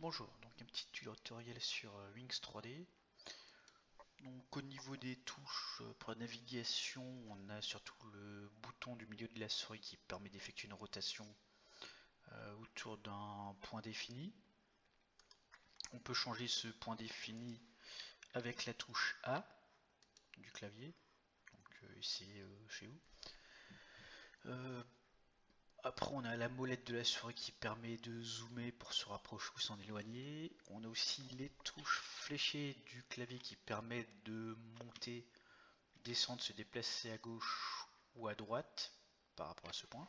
Bonjour, donc un petit tutoriel sur euh, Wings 3D. Donc au niveau des touches euh, pour la navigation, on a surtout le bouton du milieu de la souris qui permet d'effectuer une rotation euh, autour d'un point défini. On peut changer ce point défini avec la touche A du clavier, donc ici chez vous. Après, on a la molette de la souris qui permet de zoomer pour se rapprocher ou s'en éloigner. On a aussi les touches fléchées du clavier qui permettent de monter, descendre, se déplacer à gauche ou à droite par rapport à ce point.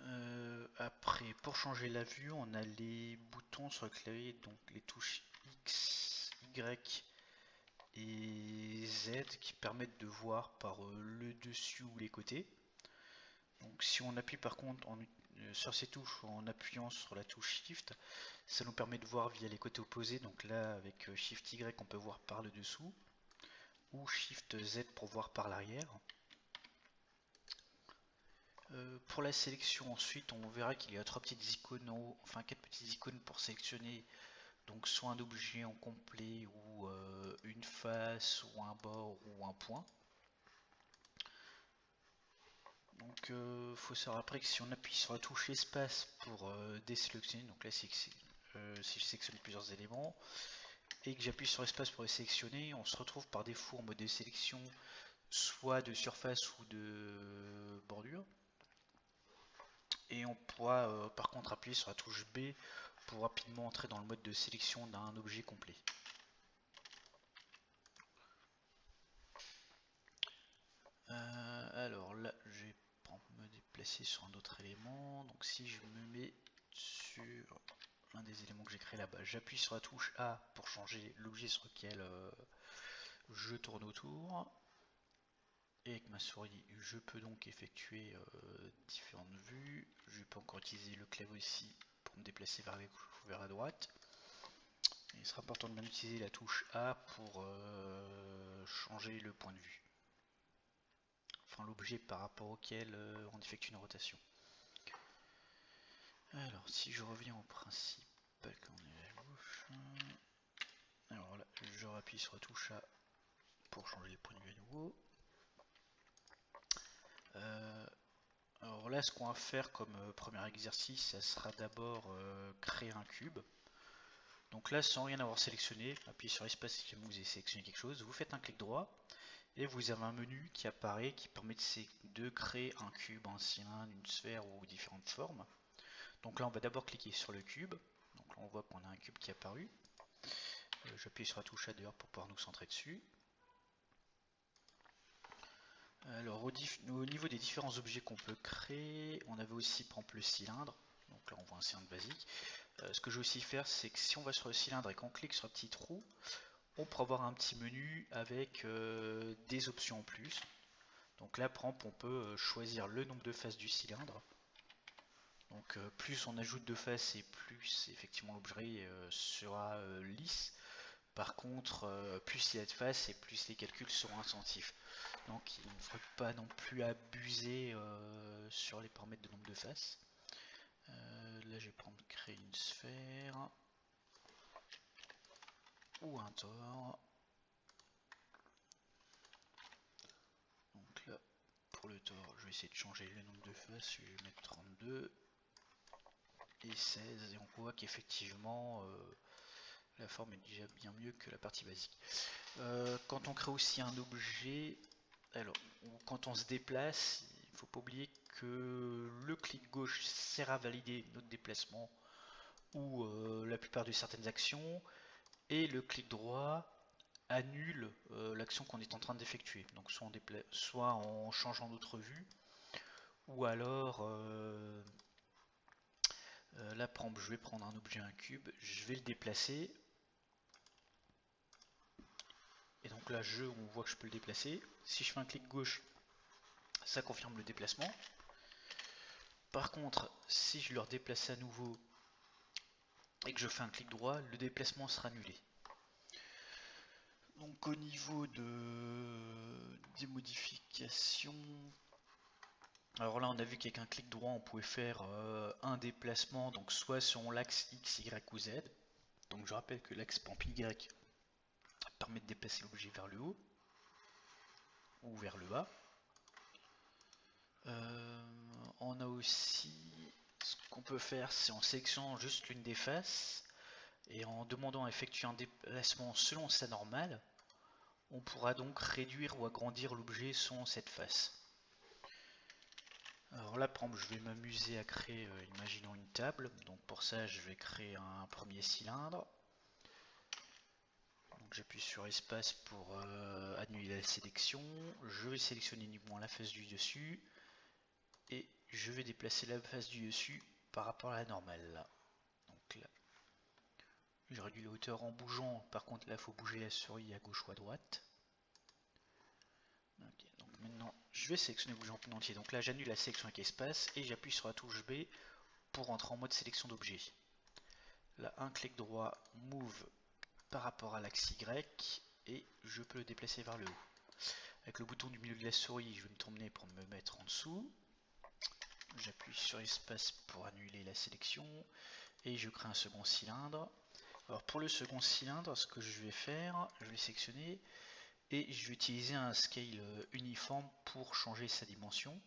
Euh, après, pour changer la vue, on a les boutons sur le clavier, donc les touches X, Y et Z qui permettent de voir par euh, le dessus ou les côtés. Donc si on appuie par contre euh, sur ces touches en appuyant sur la touche Shift, ça nous permet de voir via les côtés opposés. Donc là avec euh, Shift Y on peut voir par le dessous ou Shift Z pour voir par l'arrière. pour la sélection ensuite on verra qu'il y a trois petites icônes en haut, enfin quatre petites icônes pour sélectionner donc soit un objet en complet ou euh, une face ou un bord ou un point. Donc il euh, faut savoir après que si on appuie sur la touche espace pour euh, désélectionner, donc là si je sélectionne plusieurs éléments et que j'appuie sur espace pour les sélectionner, on se retrouve par défaut en mode de sélection soit de surface ou de bordure. Et on pourra par contre appuyer sur la touche B pour rapidement entrer dans le mode de sélection d'un objet complet. Euh, alors là, je vais me déplacer sur un autre élément. Donc si je me mets sur un des éléments que j'ai créé là-bas, j'appuie sur la touche A pour changer l'objet sur lequel euh, je tourne autour. Et avec ma souris, je peux donc effectuer euh, différentes vues. Je peux encore utiliser le clavier aussi me déplacer vers vers la droite. il sera important de bien utiliser la touche A pour euh, changer le point de vue. Enfin l'objet par rapport auquel euh, on effectue une rotation. Alors si je reviens au principe, quand on est à gauche, alors là je rappuie sur la touche A pour changer le point de vue à nouveau. Euh, alors là, ce qu'on va faire comme euh, premier exercice, ça sera d'abord euh, créer un cube. Donc là, sans rien avoir sélectionné, appuyez sur espace si vous avez sélectionné quelque chose, vous faites un clic droit et vous avez un menu qui apparaît qui permet de, créer un cube, un cylindre, une sphère ou différentes formes. Donc là, on va d'abord cliquer sur le cube. Donc là, on voit qu'on a un cube qui est apparu. Euh, j'appuie sur la touche A pour pouvoir nous centrer dessus. Alors au, niveau des différents objets qu'on peut créer, on avait aussi par le cylindre. Donc là on voit un cylindre basique. Euh, ce que je vais aussi faire, c'est que si on va sur le cylindre et qu'on clique sur un petit trou, on pourra avoir un petit menu avec euh, des options en plus. Donc là par on peut euh, choisir le nombre de faces du cylindre. Donc plus on ajoute de faces et plus effectivement l'objet sera lisse. Par contre, plus il y a de faces et plus les calculs seront incentifs. Donc il ne faut pas non plus abuser euh, sur les paramètres de nombre de faces. Euh, là je vais prendre créer une sphère ou un tore. Donc là pour le tore je vais essayer de changer le nombre de faces, je vais mettre 32 et 16 et on voit qu'effectivement euh, la forme est déjà bien mieux que la partie basique. quand on crée aussi un objet, alors, quand on se déplace, il ne faut pas oublier que le clic gauche sert à valider notre déplacement ou euh, la plupart de certaines actions, et le clic droit annule euh, l'action qu'on est en train d'effectuer. Donc soit, en changeant notre vue, ou alors euh, là je vais prendre un objet, un cube, je vais le déplacer, et donc là, je, on voit que je peux le déplacer. Si je fais un clic gauche, ça confirme le déplacement. Par contre, si je le redéplace à nouveau et que je fais un clic droit, le déplacement sera annulé. Donc au niveau de des modifications, Alors là, on a vu qu'avec un clic droit, on pouvait faire euh, un déplacement, donc soit sur l'axe X, Y ou Z. Donc je rappelle que l'axe Y permet de déplacer l'objet vers le haut ou vers le bas. Euh, on a aussi ce qu'on peut faire, c'est en sélectionnant juste l'une des faces et en demandant à effectuer un déplacement selon sa normale, on pourra donc réduire ou agrandir l'objet selon cette face. Alors là, par exemple, je vais m'amuser à créer, euh, imaginons une table. Donc pour ça, je vais créer un premier cylindre. J'appuie sur espace pour euh, annuler la sélection. Je vais sélectionner uniquement la face du dessus. Et je vais déplacer la face du dessus par rapport à la normale. Donc là, je réduis la hauteur en bougeant. Par contre, là, il faut bouger la souris à gauche ou à droite. donc maintenant, je vais sélectionner le bougeant en entier. Donc là, j'annule la sélection avec espace et j'appuie sur la touche B pour entrer en mode sélection d'objet. Là, un clic droit, Move par rapport à l'axe Y et je peux le déplacer vers le haut. Avec le bouton du milieu de la souris, je vais me tourner pour me mettre en dessous. J'appuie sur espace pour annuler la sélection et je crée un second cylindre. Alors pour le second cylindre, ce que je vais faire, je vais sélectionner et je vais utiliser un scale uniforme pour changer sa dimension.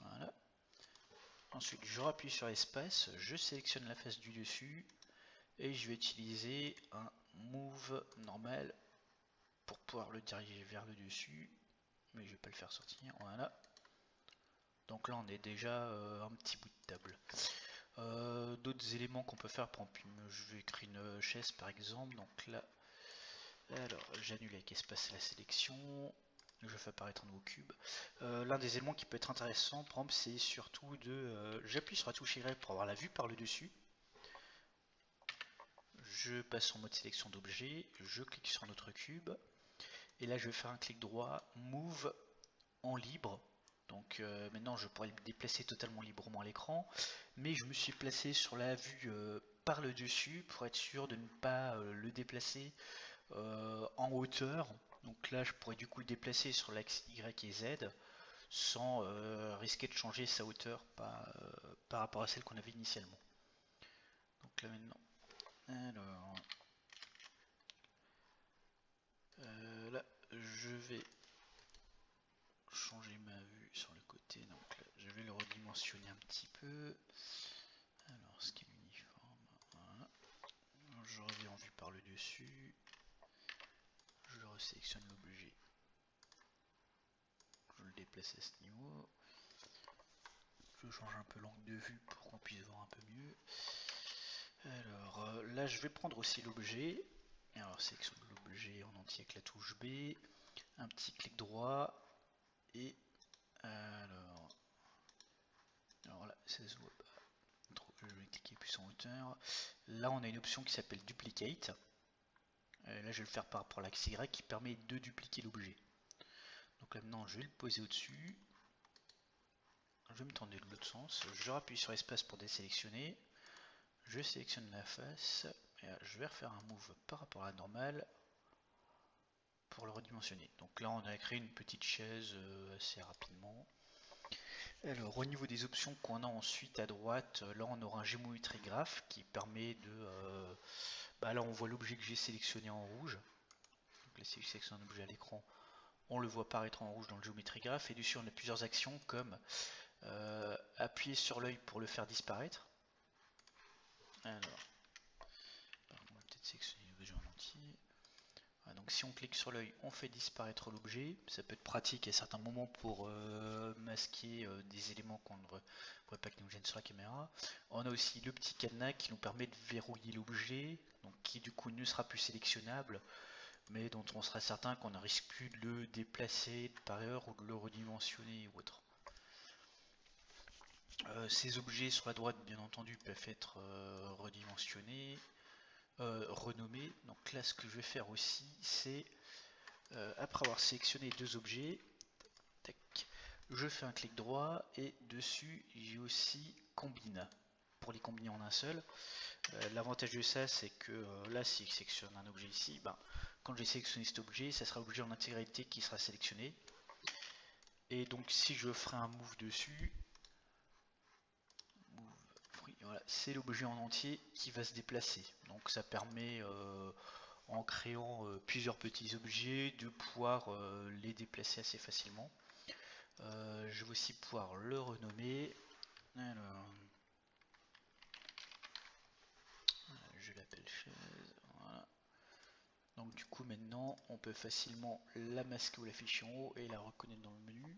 Voilà. Ensuite, je rappuie sur espace, je sélectionne la face du dessus, et je vais utiliser un move normal pour pouvoir le diriger vers le dessus. Mais je vais pas le faire sortir. Voilà. Donc là on est déjà euh, un petit bout de table. Euh, d'autres éléments qu'on peut faire je vais créer une chaise par exemple. Donc là alors j'annule avec espace la sélection. Je fais apparaître un nouveau cube. Euh, l'un des éléments qui peut être intéressant c'est surtout de j'appuie sur la touche Y pour avoir la vue par le dessus je passe en mode sélection d'objet, je clique sur notre cube, et là je vais faire un clic droit, Move en libre. Donc euh, maintenant je pourrais le déplacer totalement librement à l'écran, mais je me suis placé sur la vue euh, par le dessus pour être sûr de ne pas euh, le déplacer en hauteur. Donc là je pourrais du coup le déplacer sur l'axe Y et Z sans risquer de changer sa hauteur par, par rapport à celle qu'on avait initialement. Donc là maintenant alors, euh, là, je vais changer ma vue sur le côté. Donc là, je vais le redimensionner un petit peu. Alors, ce qui est uniforme. Je reviens en vue par le dessus. Je resélectionne l'objet. Je le déplace à ce niveau. Je change un peu l'angle de vue pour qu'on puisse voir un peu mieux. Alors euh, là je vais prendre aussi l'objet. Alors sélection de l'objet en entier avec la touche B. Un petit clic droit. Et alors. Alors là ça se voit pas. je vais cliquer plus en hauteur. Là on a une option qui s'appelle duplicate. Euh, là je vais le faire par rapport à l'axe Y qui permet de dupliquer l'objet. Donc là maintenant je vais le poser au-dessus. Je vais me tourner de l'autre sens. Je rappuie sur espace pour désélectionner je sélectionne la face et je vais refaire un move par rapport à la normale pour le redimensionner. Donc là on a créé une petite chaise euh, assez rapidement. Alors au niveau des options qu'on a ensuite à droite, là on aura un géométrie graph qui permet de... Euh, bah là on voit l'objet que j'ai sélectionné en rouge. Donc là si je sélectionne un objet à l'écran, on le voit apparaître en rouge dans le géométrie graph. Et dessus on a plusieurs actions comme euh, appuyer sur l'œil pour le faire disparaître. Alors, on va peut-être donc si on clique sur l'œil, on fait disparaître l'objet. Ça peut être pratique à certains moments pour euh, masquer euh, des éléments qu'on ne pourrait pas que nous gênent sur la caméra. On a aussi le petit cadenas qui nous permet de verrouiller l'objet, qui du coup ne sera plus sélectionnable, mais dont on sera certain qu'on ne risque plus de le déplacer par ailleurs ou de le redimensionner ou autre. Euh, ces objets sur la droite, bien entendu, peuvent être euh, redimensionnés, euh, renommés. Donc là, ce que je vais faire aussi, c'est, après avoir sélectionné deux objets, je fais un clic droit et dessus, j'ai aussi combine pour les combiner en un seul. L'avantage de ça, c'est que là, si je sélectionne un objet ici, ben, quand j'ai sélectionné cet objet, ça sera l'objet en intégralité qui sera sélectionné. Et donc si je ferai un move dessus, c'est l'objet en entier qui va se déplacer. Donc ça permet, euh, en créant euh, plusieurs petits objets, de pouvoir euh, les déplacer assez facilement. je vais aussi pouvoir le renommer. Donc du coup maintenant on peut facilement la masquer ou l'afficher en haut et la reconnaître dans le menu.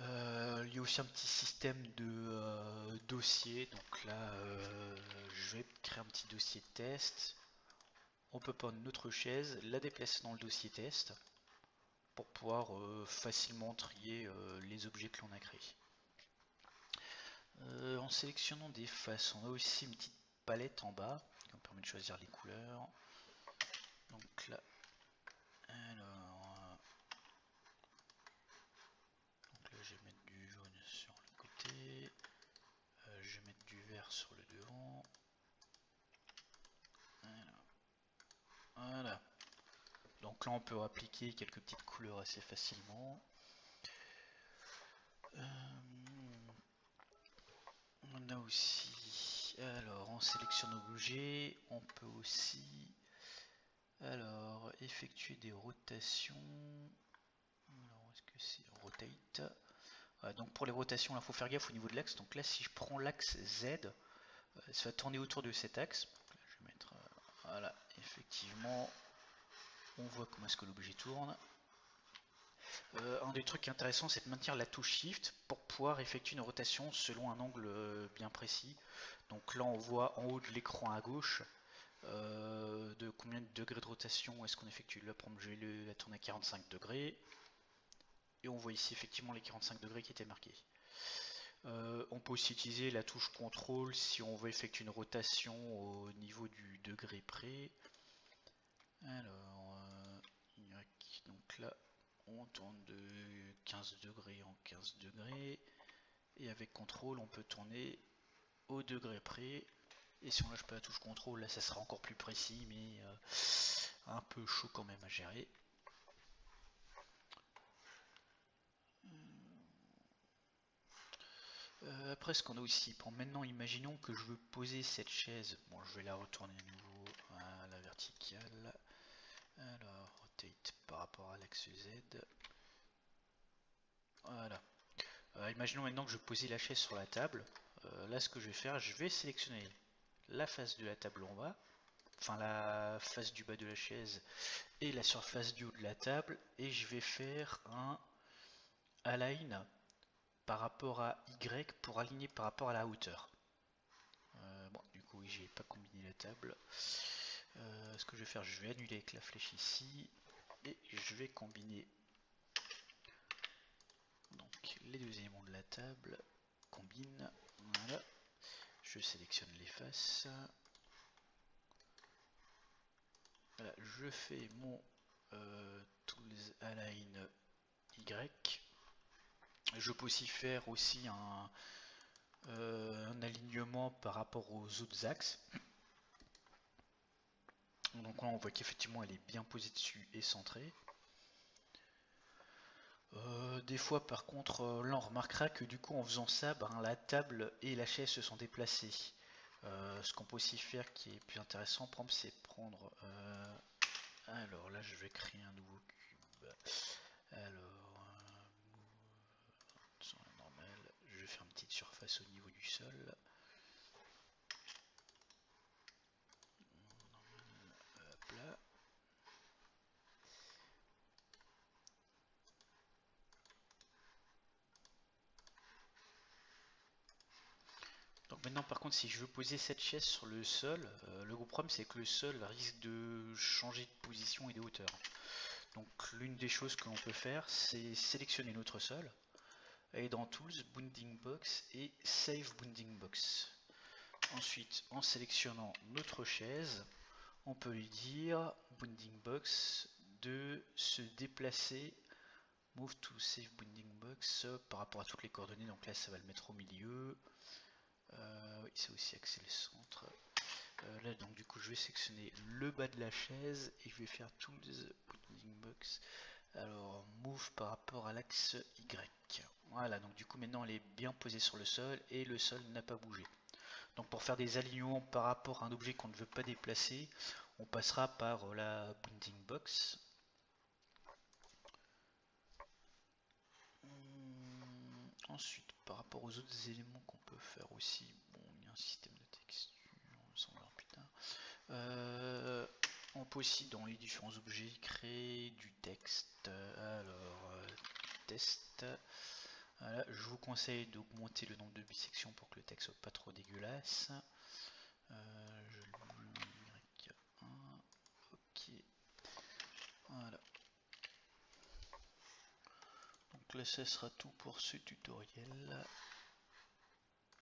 Euh, il y a aussi un petit système de euh, dossier. Donc là, euh, je vais créer un petit dossier test. On peut prendre notre chaise, la déplacer dans le dossier test pour pouvoir facilement trier les objets que l'on a créés. en sélectionnant des faces, on a aussi une petite palette en bas qui nous permet de choisir les couleurs. Donc là, sur le devant. Voilà. Donc là on peut appliquer quelques petites couleurs assez facilement. Euh, on a aussi, alors on sélectionne objet, on peut aussi, alors effectuer des rotations. Alors est-ce que c'est rotate? Donc pour les rotations, il faut faire gaffe au niveau de l'axe. Donc là, si je prends l'axe Z, euh, ça va tourner autour de cet axe. euh, voilà, effectivement, on voit comment est-ce que l'objet tourne. Euh, un des trucs intéressants, c'est de maintenir la touche Shift pour pouvoir effectuer une rotation selon un angle bien précis. Donc là, on voit en haut de l'écran à gauche de combien de degrés de rotation est-ce qu'on effectue. Là, exemple, je vais la tourner à 45 degrés et on voit ici effectivement les 45 degrés qui étaient marqués. Euh, on peut aussi utiliser la touche contrôle si on veut effectuer une rotation au niveau du degré près. Alors, euh, donc là, on tourne de 15 degrés en 15 degrés. Et avec contrôle, on peut tourner au degré près. Et si on lâche pas la touche contrôle, là, ça sera encore plus précis, mais euh, un peu chaud quand même à gérer. Euh, après, ce qu'on a aussi, maintenant, imaginons que je veux poser cette chaise. Bon, je vais la retourner à nouveau à la verticale. Alors, rotate par rapport à l'axe Z. Voilà. Euh, imaginons maintenant que je pose la chaise sur la table. Euh, là, ce que je vais faire, je vais sélectionner la face de la table en bas, enfin la face du bas de la chaise et la surface du haut de la table, et je vais faire un align par rapport à Y pour aligner par rapport à la hauteur. Euh, bon, du coup, j'ai pas combiné la table. Euh, ce que je vais faire, je vais annuler avec la flèche ici et je vais combiner donc les deux éléments de la table. Combine, voilà. Je sélectionne les faces. Voilà, je fais mon euh, tools align Y je peux aussi faire aussi euh, un, alignement par rapport aux autres axes. Donc là on voit qu'effectivement elle est bien posée dessus et centrée. Euh, des fois par contre euh, là on remarquera que du coup en faisant ça ben, la table et la chaise se sont déplacées. ce qu'on peut aussi faire qui est plus intéressant c'est prendre alors là je vais créer un nouveau cube. Alors au niveau du sol. Donc maintenant par contre si je veux poser cette chaise sur le sol, euh, le gros problème c'est que le sol risque de changer de position et de hauteur. Donc l'une des choses que l'on peut faire c'est sélectionner notre sol et dans Tools, Bounding Box et Save Bounding Box. Ensuite, en sélectionnant notre chaise, on peut lui dire Bounding Box de se déplacer Move to Save Bounding Box par rapport à toutes les coordonnées. Donc là, ça va le mettre au milieu. Euh, oui, aussi axé le centre. Euh, là, donc du coup, je vais sélectionner le bas de la chaise et je vais faire Tools Bounding Box Alors, move par rapport à l'axe Y. Voilà, donc du coup maintenant elle est bien posée sur le sol et le sol n'a pas bougé. Donc pour faire des alignements par rapport à un objet qu'on ne veut pas déplacer, on passera par la bounding box. Hum, ensuite, par rapport aux autres éléments qu'on peut faire aussi, bon, a un système de texture, on. Euh, on peut aussi dans les différents objets créer du texte. Alors, euh, test. Je vous conseille d'augmenter le nombre de bisections pour que le texte soit pas trop dégueulasse. Euh, je Y1. Ok. Voilà. Donc là, ce sera tout pour ce tutoriel.